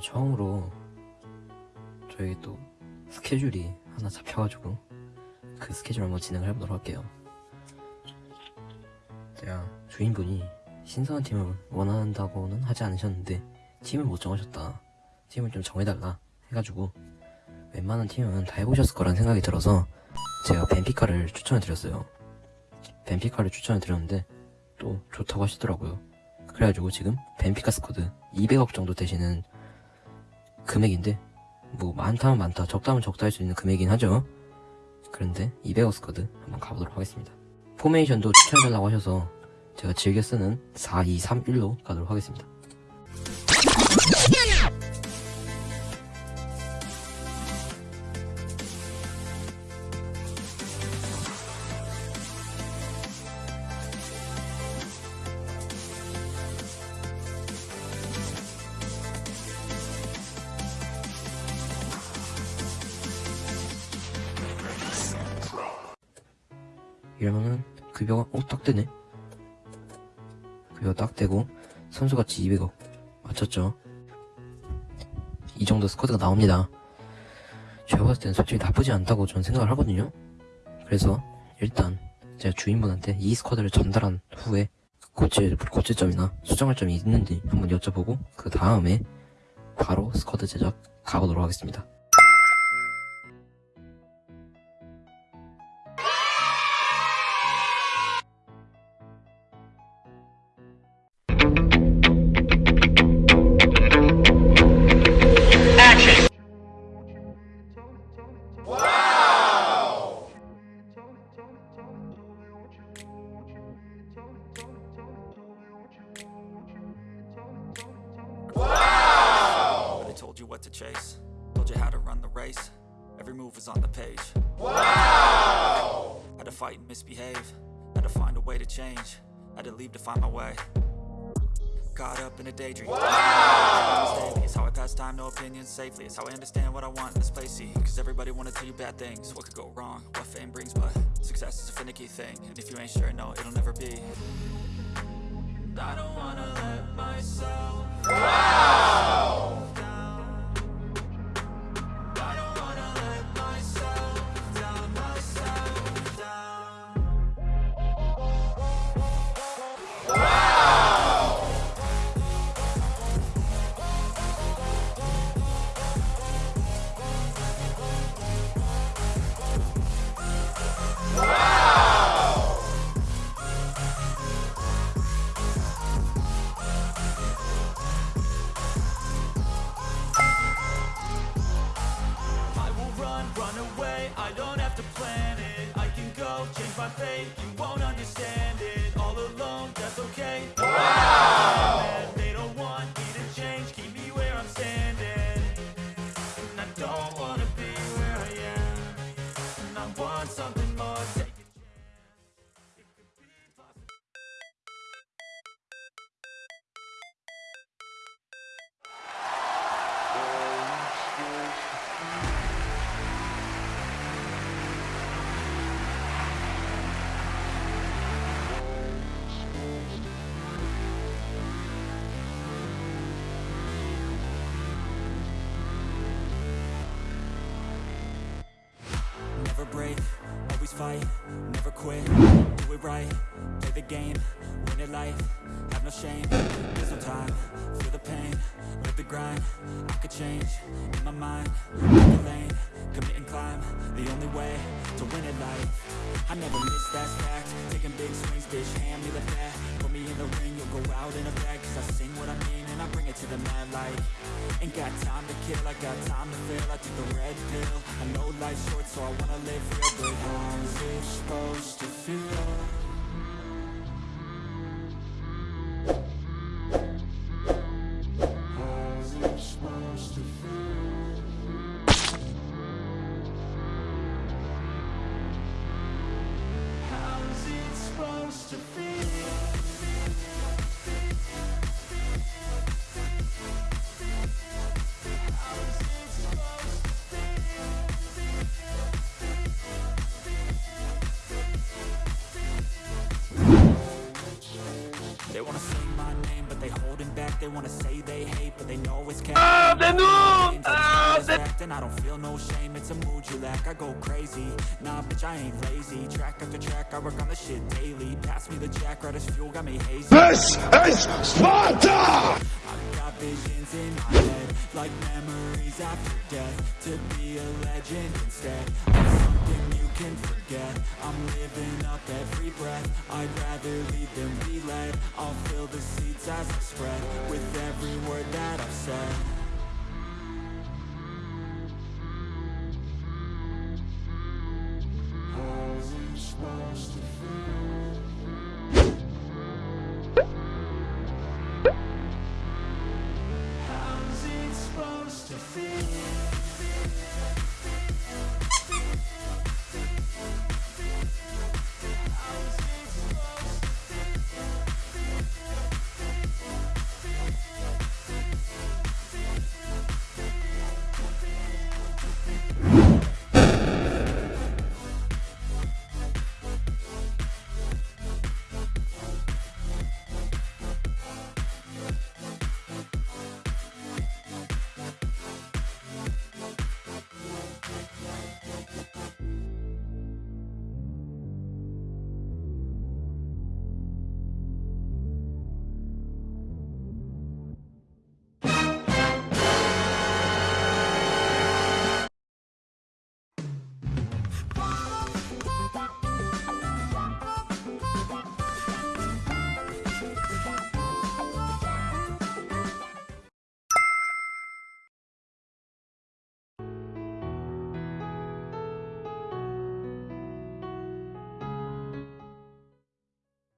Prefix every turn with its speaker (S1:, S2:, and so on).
S1: 처음으로 저희 또 스케줄이 하나 잡혀가지고 그 스케줄 한번 진행을 해보도록 할게요. 제가 주인분이 신선한 팀을 원한다고는 하지 않으셨는데 팀을 못 정하셨다. 팀을 좀 정해달라 해가지고 웬만한 팀은 다 해보셨을 거란 생각이 들어서 제가 벤피카를 추천해 드렸어요. 벤피카를 추천해 드렸는데 또 좋다고 하시더라고요. 그래가지고 지금 벤피카 스쿼드 200억 정도 되시는 금액인데 뭐 많다면 많다 적다면 적다 할 수 있는 금액이긴 하죠. 그런데 200억 스쿼드 한번 가보도록 하겠습니다. 포메이션도 추천해달라고 하셔서 제가 즐겨 쓰는 4, 2, 3, 1로 가도록 하겠습니다. 이러면은 급여가 어 딱 되네. 급여 딱 되고 선수가치 200억 맞췄죠. 이 정도 스쿼드가 나옵니다. 제가 봤을 때는 솔직히 나쁘지 않다고 저는 생각을 하거든요. 그래서 일단 제가 주인분한테 이 스쿼드를 전달한 후에 고칠, 고칠 점이나 수정할 점이 있는지 한번 여쭤보고 그 다음에 바로 스쿼드 제작 가보도록 하겠습니다
S2: what to chase, told you how to run the race. Every move was on the page. Wow! Had to fight and misbehave, had to find a way to change, had to leave to find my way. Caught up in a daydream. Wow! Daily is how I pass time, no opinions safely. It's how I understand what I want in this place. See, cause everybody wanna tell you bad things. What could go wrong? What fame brings, but success is a finicky thing. And if you ain't sure, no, it'll never be. I don't wanna let my fate, you won't understand it. All alone, that's okay. Wow! They don't want me to change, keep me where I'm standing. And I don't wanna be where I am. And I want something more, always fight, never quit, do it right, play the game, win it life, have no shame, there's no time, feel the pain, live the grind, I could change, in my mind, pick the lane, commit and climb, the only way to win it life, I never miss that fact, taking big swings, bitch, hand me the bat, put me in the ring, go out in a bag, cause I sing what I mean and I bring it to the mad light, ain't got time to kill, I got time to feel, I took the red pill, I know life's short so I wanna live real, but how's it supposed to feel? They wanna say they hate, but they know it's cap. Ah, the noob! Ah! Respect And I don't feel no shame, it's a mood you lack. I go crazy, nah bitch I ain't lazy. Track after track, I work on the shit daily. Pass me the jack, right as fuel, got me hazy.
S3: This is Sparta!
S2: Visions in my head Like memories after death To be a legend instead. Of something you can forget. I'm living up every breath. I'd rather lead than be led. I'll fill the seats as I spread With every word that I've said justified.